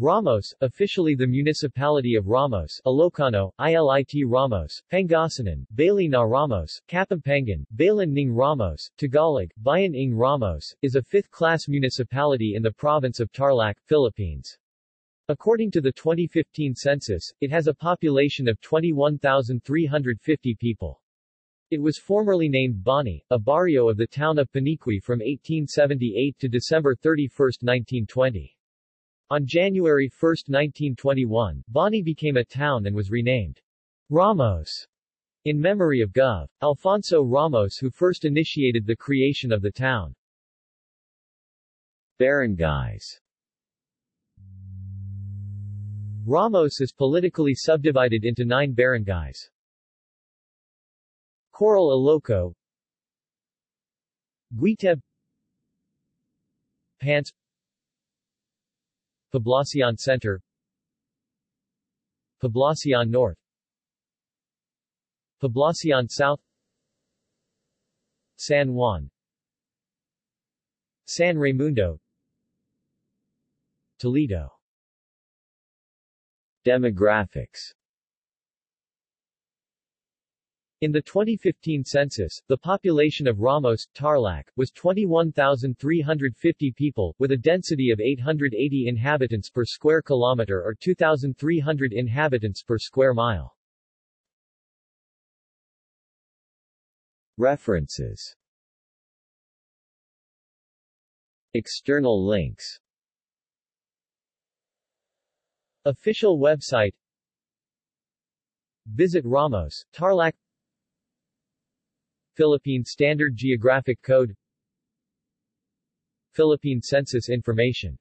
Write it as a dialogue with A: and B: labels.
A: Ramos, officially the Municipality of Ramos Ilocano, Ili ti Ramos, Pangasinan, Baley na Ramos, Kapampangan, Balan ng Ramos, Tagalog, Bayan ng Ramos, is a fifth-class municipality in the province of Tarlac, Philippines. According to the 2015 census, it has a population of 21,350 people. It was formerly named Bani, a barrio of the town of Paniqui from 1878 to December 31, 1920. On January 1, 1921, Bani became a town and was renamed Ramos in memory of Gov. Alfonso Ramos who first initiated the creation of the town. Barangays Ramos is politically subdivided into nine barangays. Coral Iloco Guiteb Pance Poblacion Center. Poblacion North. Poblacion South. San Juan. San Raymundo. Toledo. Demographics in the 2015 census, the population of Ramos, Tarlac, was 21,350 people, with a density of 880 inhabitants per square kilometer or 2,300 inhabitants per square mile. References. External links. Official website. Visit Ramos, Tarlac Philippine Standard Geographic Code Philippine Census Information